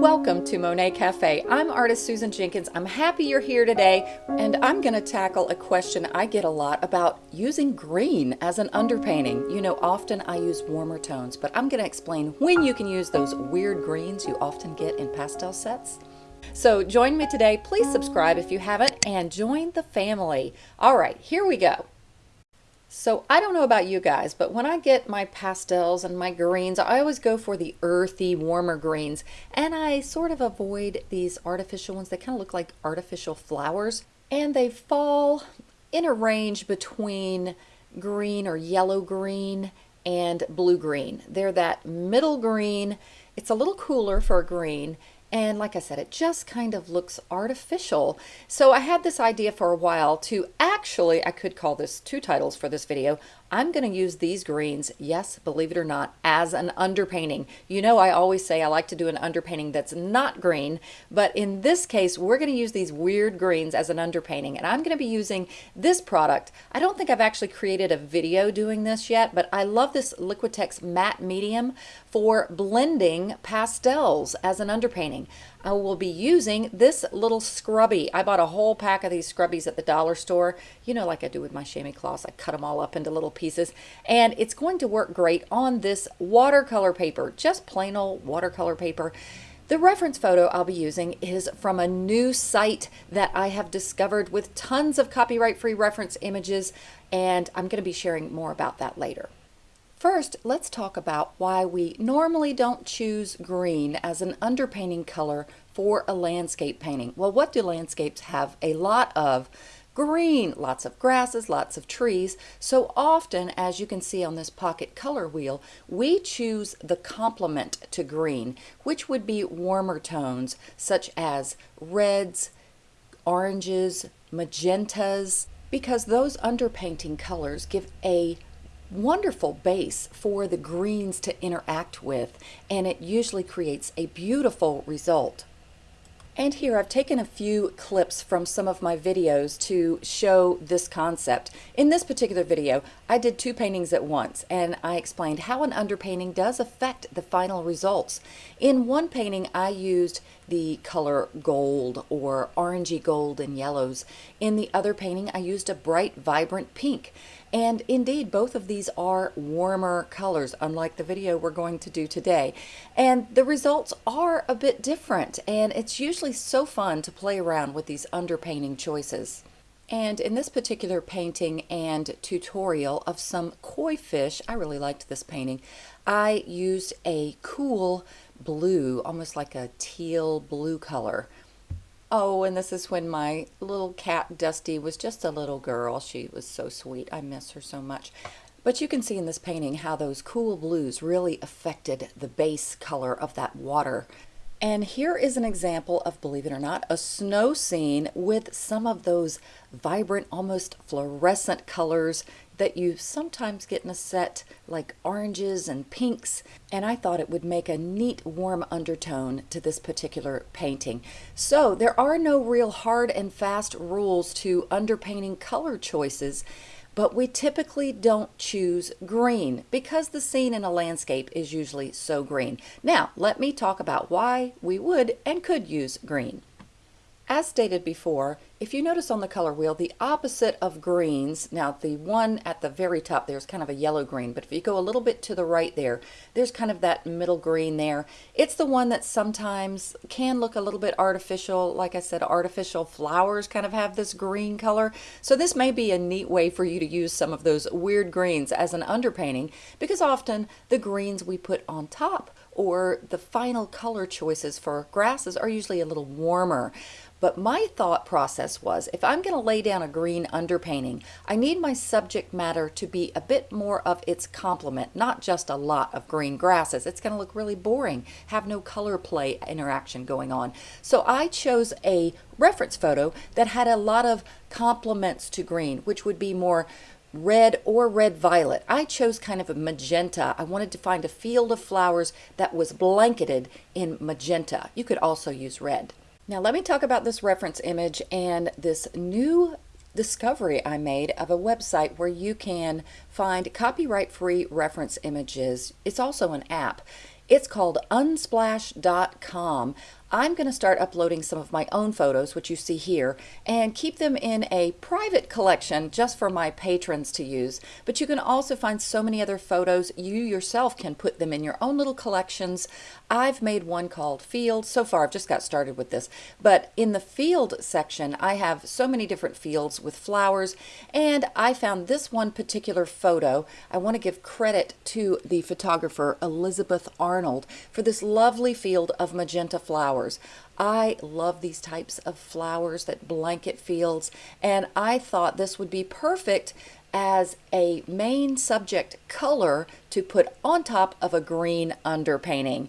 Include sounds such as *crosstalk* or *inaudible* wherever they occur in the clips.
Welcome to Monet Cafe. I'm artist Susan Jenkins. I'm happy you're here today and I'm going to tackle a question I get a lot about using green as an underpainting. You know, often I use warmer tones, but I'm going to explain when you can use those weird greens you often get in pastel sets. So join me today. Please subscribe if you haven't and join the family. All right, here we go. So I don't know about you guys, but when I get my pastels and my greens, I always go for the earthy, warmer greens. And I sort of avoid these artificial ones. They kind of look like artificial flowers. And they fall in a range between green or yellow green and blue green. They're that middle green. It's a little cooler for a green and like I said, it just kind of looks artificial. So I had this idea for a while to actually, I could call this two titles for this video, I'm going to use these greens, yes, believe it or not, as an underpainting. You know I always say I like to do an underpainting that's not green, but in this case we're going to use these weird greens as an underpainting and I'm going to be using this product. I don't think I've actually created a video doing this yet, but I love this Liquitex matte medium for blending pastels as an underpainting. I will be using this little scrubby. I bought a whole pack of these scrubbies at the dollar store. You know, like I do with my chamois cloths, I cut them all up into little pieces. And it's going to work great on this watercolor paper, just plain old watercolor paper. The reference photo I'll be using is from a new site that I have discovered with tons of copyright-free reference images, and I'm going to be sharing more about that later. First, let's talk about why we normally don't choose green as an underpainting color for a landscape painting. Well, what do landscapes have a lot of? Green, lots of grasses, lots of trees. So often, as you can see on this pocket color wheel, we choose the complement to green, which would be warmer tones such as reds, oranges, magentas, because those underpainting colors give a wonderful base for the greens to interact with and it usually creates a beautiful result. And here I've taken a few clips from some of my videos to show this concept. In this particular video, I did two paintings at once and I explained how an underpainting does affect the final results. In one painting, I used the color gold or orangey gold and yellows. In the other painting, I used a bright, vibrant pink. And indeed, both of these are warmer colors, unlike the video we're going to do today. And the results are a bit different, and it's usually so fun to play around with these underpainting choices. And in this particular painting and tutorial of some koi fish, I really liked this painting, I used a cool blue, almost like a teal blue color. Oh, and this is when my little cat Dusty was just a little girl. She was so sweet. I miss her so much. But you can see in this painting how those cool blues really affected the base color of that water. And here is an example of, believe it or not, a snow scene with some of those vibrant, almost fluorescent colors that you sometimes get in a set like oranges and pinks and I thought it would make a neat warm undertone to this particular painting. So there are no real hard and fast rules to underpainting color choices but we typically don't choose green because the scene in a landscape is usually so green. Now let me talk about why we would and could use green. As stated before, if you notice on the color wheel, the opposite of greens, now the one at the very top there's kind of a yellow green, but if you go a little bit to the right there, there's kind of that middle green there. It's the one that sometimes can look a little bit artificial. Like I said, artificial flowers kind of have this green color. So this may be a neat way for you to use some of those weird greens as an underpainting because often the greens we put on top or the final color choices for grasses are usually a little warmer. But my thought process was if I'm going to lay down a green underpainting, I need my subject matter to be a bit more of its complement, not just a lot of green grasses. It's going to look really boring, have no color play interaction going on. So I chose a reference photo that had a lot of complements to green, which would be more red or red violet. I chose kind of a magenta. I wanted to find a field of flowers that was blanketed in magenta. You could also use red. Now let me talk about this reference image and this new discovery I made of a website where you can find copyright free reference images. It's also an app. It's called unsplash.com. I'm going to start uploading some of my own photos, which you see here, and keep them in a private collection just for my patrons to use. But you can also find so many other photos. You yourself can put them in your own little collections. I've made one called Field. So far, I've just got started with this. But in the Field section, I have so many different fields with flowers, and I found this one particular photo. I want to give credit to the photographer Elizabeth Arnold for this lovely field of magenta flowers flowers. I love these types of flowers that blanket fields, and I thought this would be perfect as a main subject color to put on top of a green underpainting.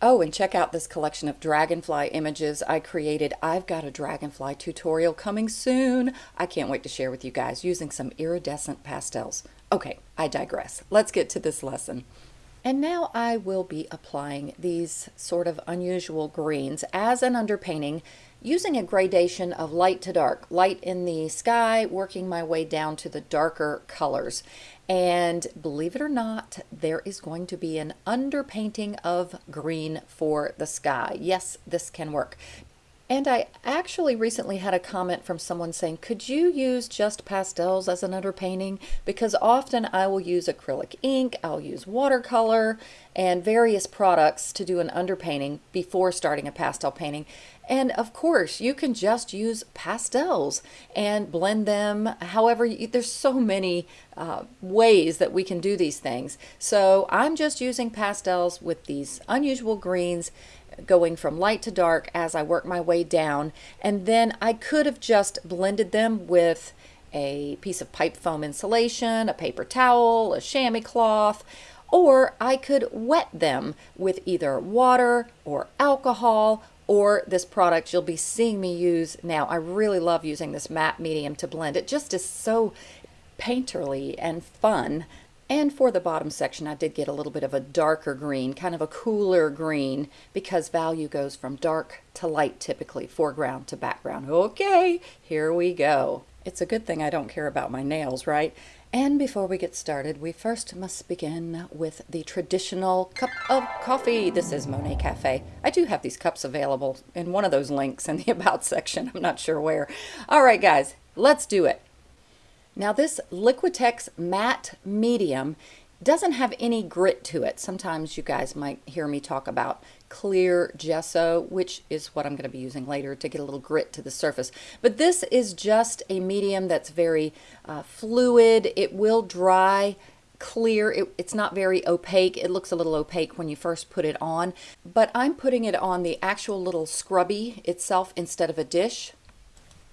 Oh, and check out this collection of dragonfly images I created. I've got a dragonfly tutorial coming soon. I can't wait to share with you guys using some iridescent pastels. Okay, I digress. Let's get to this lesson. And now I will be applying these sort of unusual greens as an underpainting using a gradation of light to dark, light in the sky, working my way down to the darker colors. And believe it or not, there is going to be an underpainting of green for the sky. Yes, this can work. And I actually recently had a comment from someone saying, could you use just pastels as an underpainting? Because often I will use acrylic ink, I'll use watercolor, and various products to do an underpainting before starting a pastel painting. And of course, you can just use pastels and blend them. However, there's so many uh, ways that we can do these things. So I'm just using pastels with these unusual greens going from light to dark as I work my way down. And then I could have just blended them with a piece of pipe foam insulation, a paper towel, a chamois cloth, or I could wet them with either water or alcohol or this product you'll be seeing me use now. I really love using this matte medium to blend. It just is so painterly and fun and for the bottom section, I did get a little bit of a darker green, kind of a cooler green, because value goes from dark to light typically, foreground to background. Okay, here we go. It's a good thing I don't care about my nails, right? And before we get started, we first must begin with the traditional cup of coffee. This is Monet Cafe. I do have these cups available in one of those links in the *laughs* About section. I'm not sure where. All right, guys, let's do it. Now this Liquitex matte medium doesn't have any grit to it. Sometimes you guys might hear me talk about clear gesso, which is what I'm going to be using later to get a little grit to the surface. But this is just a medium that's very uh, fluid. It will dry clear. It, it's not very opaque. It looks a little opaque when you first put it on, but I'm putting it on the actual little scrubby itself instead of a dish.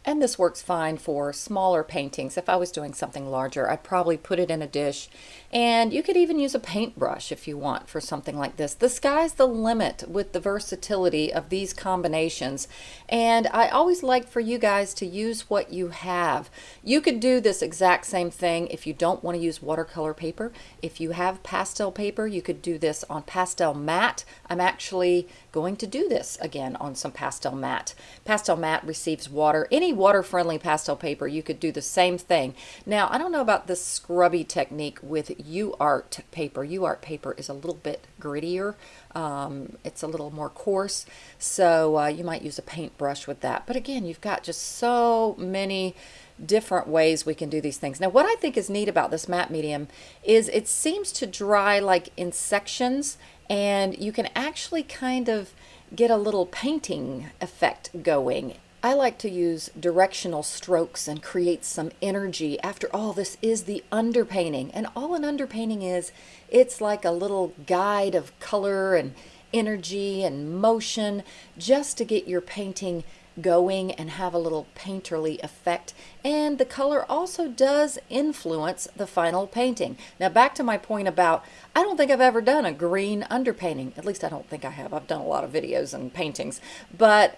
And this works fine for smaller paintings. If I was doing something larger, I'd probably put it in a dish. And you could even use a paintbrush if you want for something like this. The sky's the limit with the versatility of these combinations. And I always like for you guys to use what you have. You could do this exact same thing if you don't want to use watercolor paper. If you have pastel paper, you could do this on Pastelmat. I'm actually going to do this again on some Pastelmat. Pastel matte receives water. Any water-friendly pastel paper, you could do the same thing. Now, I don't know about the scrubby technique with UART paper. UART paper is a little bit grittier. Um, it's a little more coarse, so uh, you might use a paintbrush with that. But again, you've got just so many different ways we can do these things. Now what I think is neat about this matte medium is it seems to dry like in sections and you can actually kind of get a little painting effect going. I like to use directional strokes and create some energy. After all, this is the underpainting. And all an underpainting is, it's like a little guide of color and energy and motion just to get your painting going and have a little painterly effect. And the color also does influence the final painting. Now back to my point about, I don't think I've ever done a green underpainting. At least I don't think I have. I've done a lot of videos and paintings. But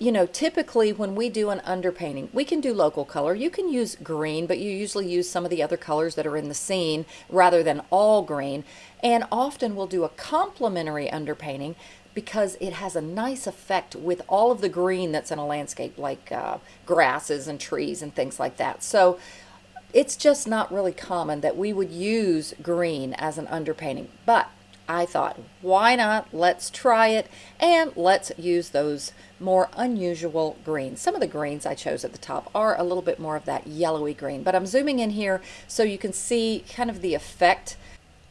you know, typically when we do an underpainting, we can do local color. You can use green, but you usually use some of the other colors that are in the scene rather than all green. And often we'll do a complementary underpainting because it has a nice effect with all of the green that's in a landscape like uh, grasses and trees and things like that. So it's just not really common that we would use green as an underpainting. But I thought, why not? Let's try it and let's use those more unusual greens. Some of the greens I chose at the top are a little bit more of that yellowy green, but I'm zooming in here so you can see kind of the effect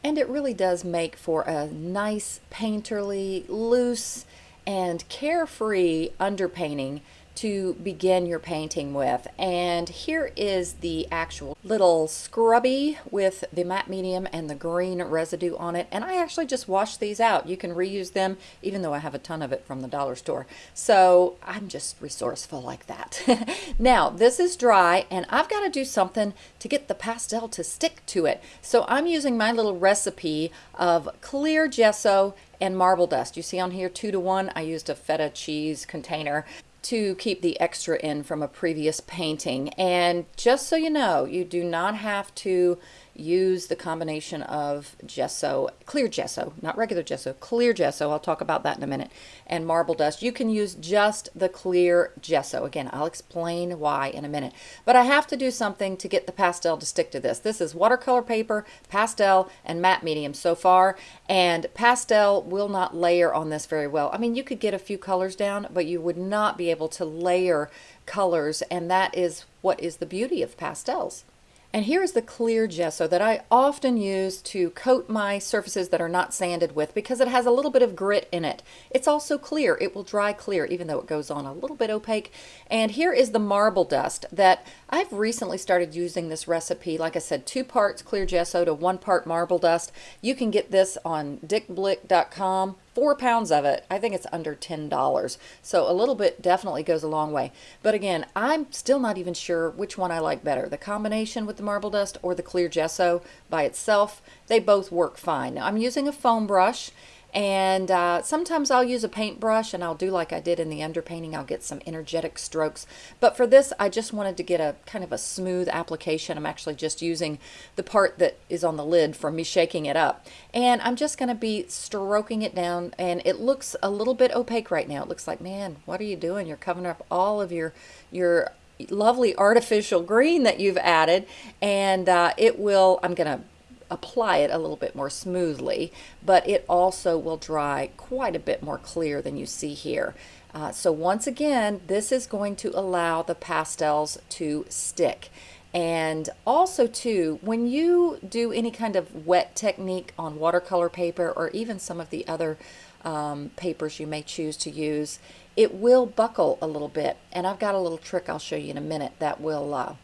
and it really does make for a nice painterly, loose, and carefree underpainting to begin your painting with. And here is the actual little scrubby with the matte medium and the green residue on it. And I actually just washed these out. You can reuse them even though I have a ton of it from the dollar store. So I'm just resourceful like that. *laughs* now this is dry and I've got to do something to get the pastel to stick to it. So I'm using my little recipe of clear gesso and marble dust. You see on here two to one, I used a feta cheese container to keep the extra in from a previous painting. And just so you know, you do not have to use the combination of gesso, clear gesso, not regular gesso, clear gesso, I'll talk about that in a minute, and marble dust. You can use just the clear gesso. Again, I'll explain why in a minute. But I have to do something to get the pastel to stick to this. This is watercolor paper, pastel, and matte medium so far, and pastel will not layer on this very well. I mean, you could get a few colors down, but you would not be able to layer colors, and that is what is the beauty of pastels. And here is the clear gesso that I often use to coat my surfaces that are not sanded with because it has a little bit of grit in it. It's also clear. It will dry clear even though it goes on a little bit opaque. And here is the marble dust that I've recently started using this recipe. Like I said, two parts clear gesso to one part marble dust. You can get this on dickblick.com four pounds of it, I think it's under $10. So a little bit definitely goes a long way. But again, I'm still not even sure which one I like better, the combination with the marble dust or the clear gesso by itself. They both work fine. Now I'm using a foam brush and uh, sometimes I'll use a paintbrush and I'll do like I did in the underpainting. I'll get some energetic strokes. But for this, I just wanted to get a kind of a smooth application. I'm actually just using the part that is on the lid from me shaking it up. And I'm just going to be stroking it down. And it looks a little bit opaque right now. It looks like, man, what are you doing? You're covering up all of your, your lovely artificial green that you've added. And uh, it will, I'm going to apply it a little bit more smoothly, but it also will dry quite a bit more clear than you see here. Uh, so once again, this is going to allow the pastels to stick. And also too, when you do any kind of wet technique on watercolor paper or even some of the other um, papers you may choose to use, it will buckle a little bit. And I've got a little trick I'll show you in a minute that will uh,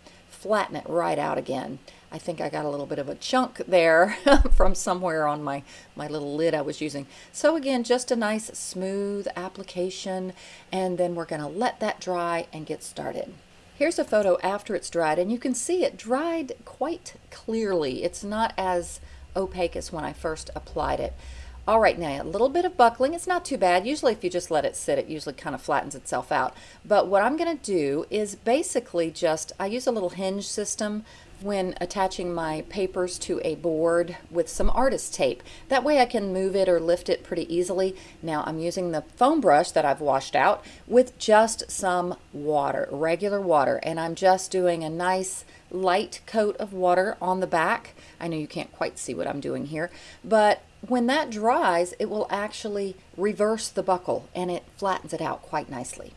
flatten it right out again. I think I got a little bit of a chunk there *laughs* from somewhere on my, my little lid I was using. So again, just a nice smooth application and then we're going to let that dry and get started. Here's a photo after it's dried and you can see it dried quite clearly. It's not as opaque as when I first applied it. All right, now a little bit of buckling. It's not too bad. Usually if you just let it sit, it usually kind of flattens itself out. But what I'm going to do is basically just, I use a little hinge system when attaching my papers to a board with some artist tape. That way I can move it or lift it pretty easily. Now I'm using the foam brush that I've washed out with just some water, regular water, and I'm just doing a nice light coat of water on the back. I know you can't quite see what I'm doing here, but when that dries, it will actually reverse the buckle and it flattens it out quite nicely.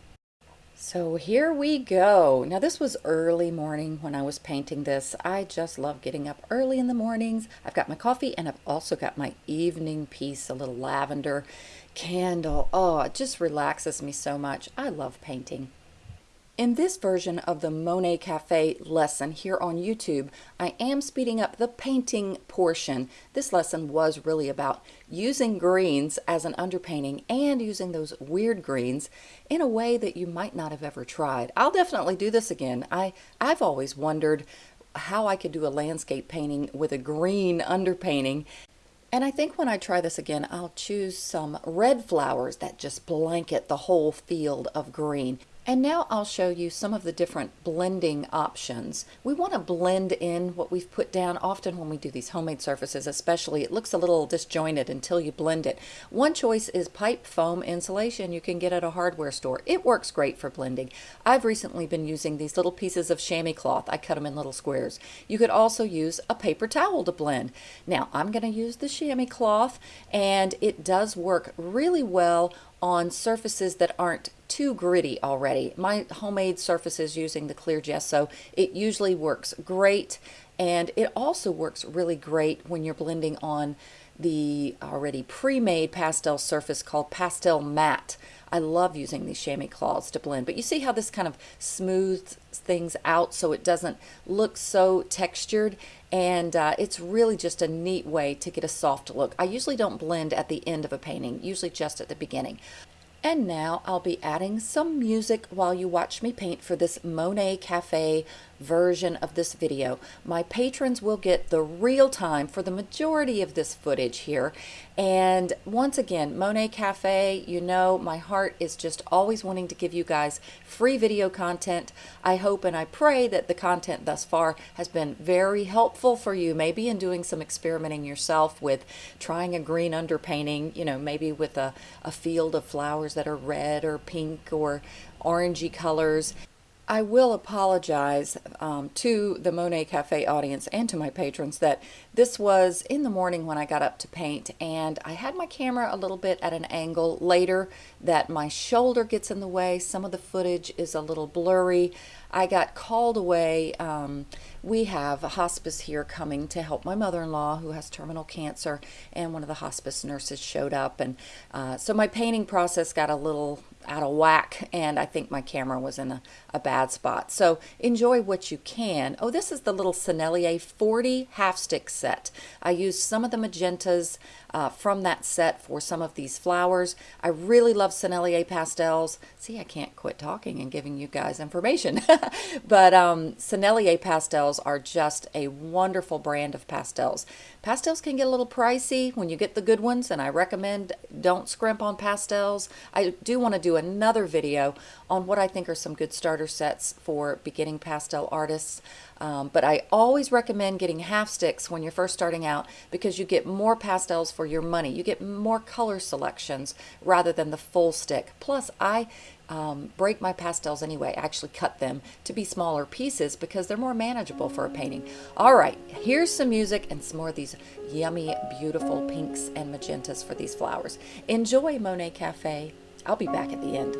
So here we go. Now this was early morning when I was painting this. I just love getting up early in the mornings. I've got my coffee and I've also got my evening piece, a little lavender candle. Oh, it just relaxes me so much. I love painting. In this version of the Monet Cafe lesson here on YouTube, I am speeding up the painting portion. This lesson was really about using greens as an underpainting and using those weird greens in a way that you might not have ever tried. I'll definitely do this again. I, I've always wondered how I could do a landscape painting with a green underpainting and I think when I try this again, I'll choose some red flowers that just blanket the whole field of green. And now I'll show you some of the different blending options. We want to blend in what we've put down. Often when we do these homemade surfaces especially, it looks a little disjointed until you blend it. One choice is pipe foam insulation you can get at a hardware store. It works great for blending. I've recently been using these little pieces of chamois cloth. I cut them in little squares. You could also use a paper towel to blend. Now I'm going to use the chamois cloth and it does work really well on surfaces that aren't too gritty already. My homemade surfaces using the clear gesso, it usually works great and it also works really great when you're blending on the already pre-made pastel surface called Pastelmat. I love using these chamois cloths to blend, but you see how this kind of smooths things out so it doesn't look so textured and uh, it's really just a neat way to get a soft look. I usually don't blend at the end of a painting, usually just at the beginning. And now I'll be adding some music while you watch me paint for this Monet Cafe version of this video. My patrons will get the real time for the majority of this footage here. And once again, Monet Cafe, you know, my heart is just always wanting to give you guys free video content. I hope and I pray that the content thus far has been very helpful for you, maybe in doing some experimenting yourself with trying a green underpainting, you know, maybe with a, a field of flowers that are red or pink or orangey colors I will apologize um, to the Monet Cafe audience and to my patrons that this was in the morning when I got up to paint and I had my camera a little bit at an angle later that my shoulder gets in the way. Some of the footage is a little blurry. I got called away. Um, we have a hospice here coming to help my mother-in-law who has terminal cancer and one of the hospice nurses showed up and uh, so my painting process got a little out of whack and I think my camera was in a, a bad spot. So enjoy what you can. Oh, this is the little Sennelier 40 half stick set. I used some of the magentas uh, from that set for some of these flowers. I really love Sennelier pastels. See, I can't quit talking and giving you guys information. *laughs* but um, Sennelier pastels are just a wonderful brand of pastels. Pastels can get a little pricey when you get the good ones, and I recommend don't scrimp on pastels. I do want to do another video on what I think are some good starter sets for beginning pastel artists. Um, but I always recommend getting half sticks when you're first starting out because you get more pastels for your money. You get more color selections rather than the full stick. Plus, I um, break my pastels anyway. I actually cut them to be smaller pieces because they're more manageable for a painting. All right, here's some music and some more of these yummy, beautiful pinks and magentas for these flowers. Enjoy Monet Cafe. I'll be back at the end.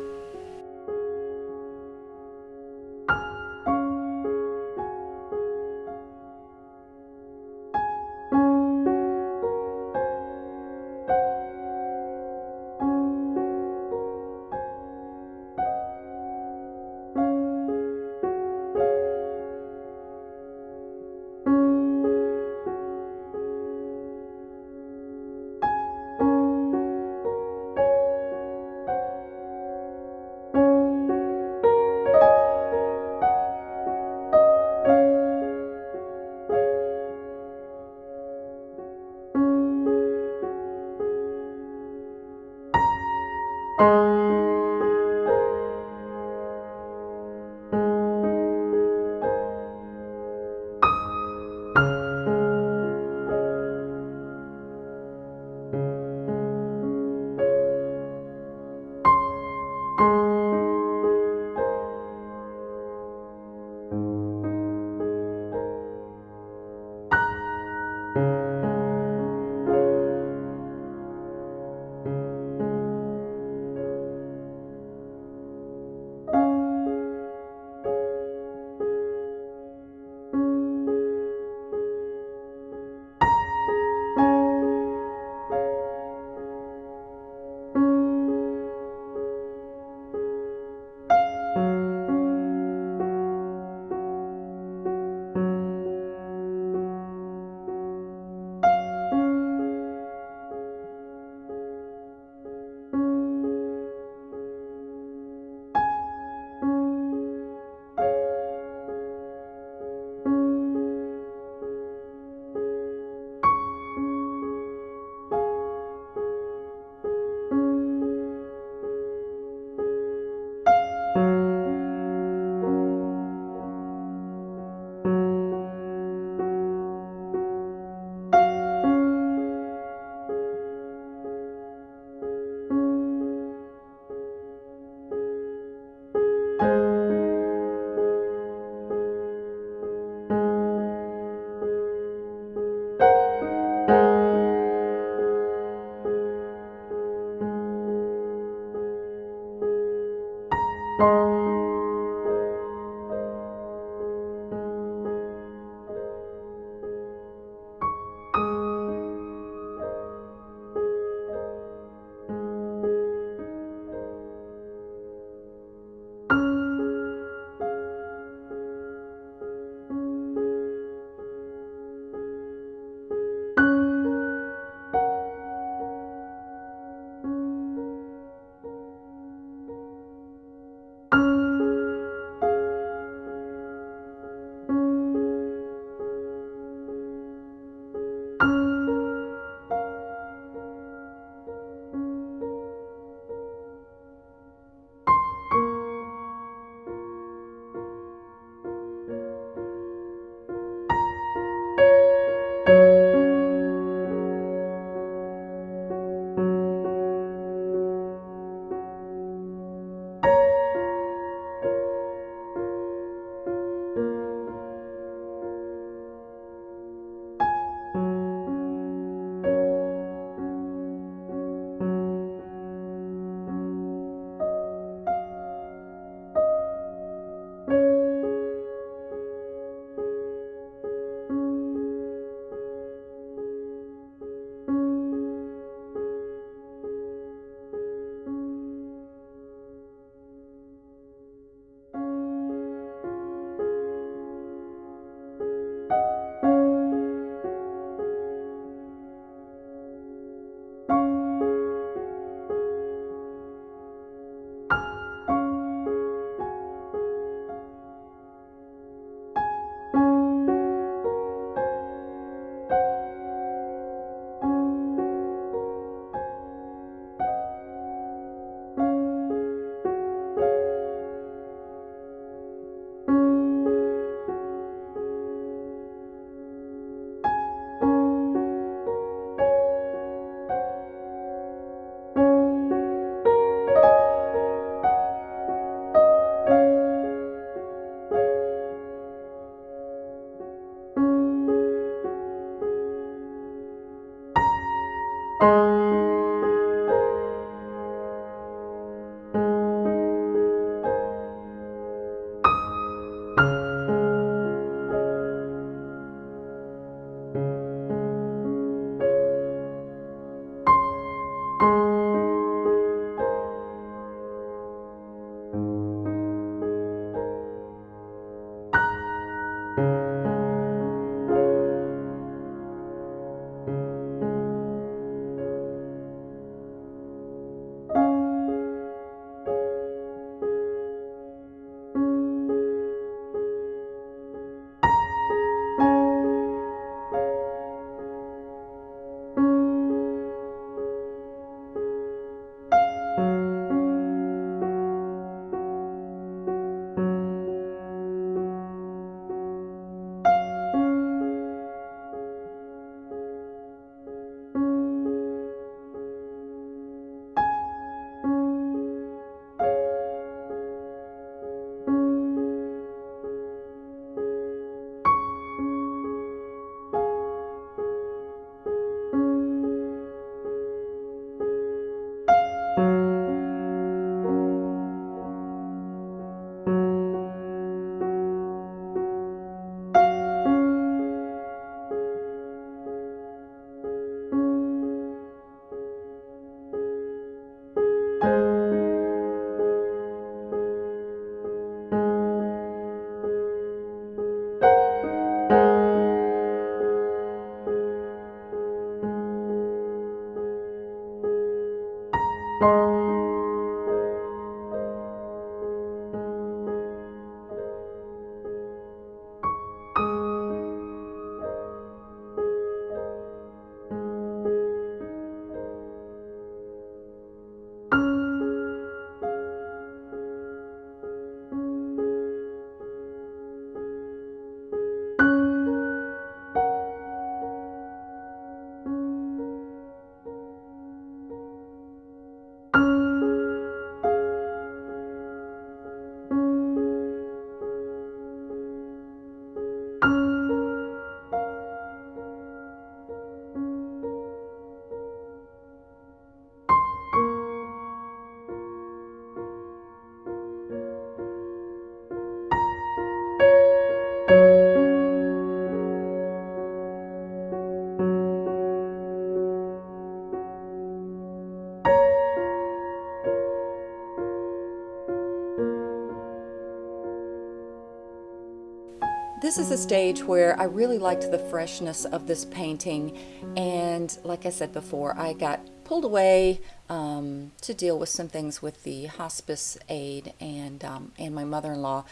This is a stage where I really liked the freshness of this painting. And like I said before I got pulled away um, to deal with some things with the hospice aide and, um, and my mother-in-law.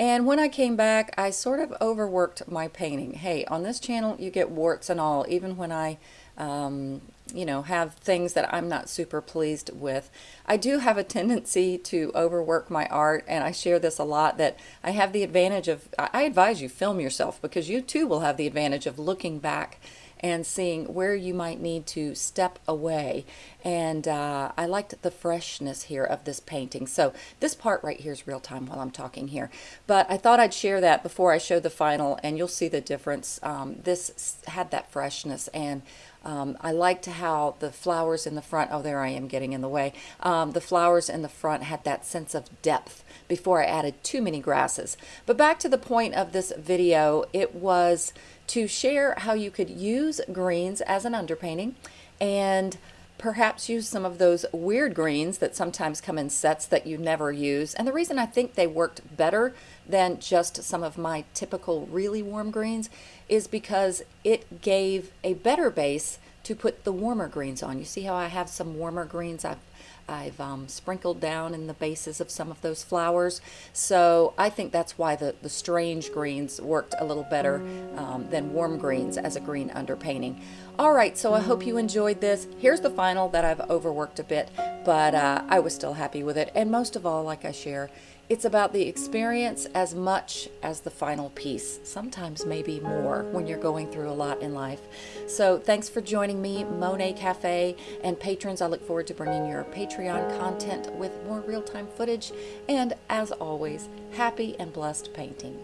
And when I came back I sort of overworked my painting. Hey on this channel you get warts and all. Even when I um, you know, have things that I'm not super pleased with. I do have a tendency to overwork my art, and I share this a lot that I have the advantage of, I advise you film yourself because you too will have the advantage of looking back and seeing where you might need to step away. And uh, I liked the freshness here of this painting. So this part right here is real time while I'm talking here. But I thought I'd share that before I show the final and you'll see the difference. Um, this had that freshness and um, I liked how the flowers in the front, oh there I am getting in the way, um, the flowers in the front had that sense of depth before I added too many grasses. But back to the point of this video, it was to share how you could use greens as an underpainting and perhaps use some of those weird greens that sometimes come in sets that you never use. And the reason I think they worked better than just some of my typical really warm greens is because it gave a better base to put the warmer greens on. You see how I have some warmer greens I've, I've um, sprinkled down in the bases of some of those flowers. So I think that's why the, the strange greens worked a little better um, than warm greens as a green underpainting. All right, so I hope you enjoyed this. Here's the final that I've overworked a bit, but uh, I was still happy with it. And most of all, like I share, it's about the experience as much as the final piece, sometimes maybe more when you're going through a lot in life. So thanks for joining me, Monet Cafe, and patrons. I look forward to bringing your Patreon content with more real-time footage. And as always, happy and blessed painting.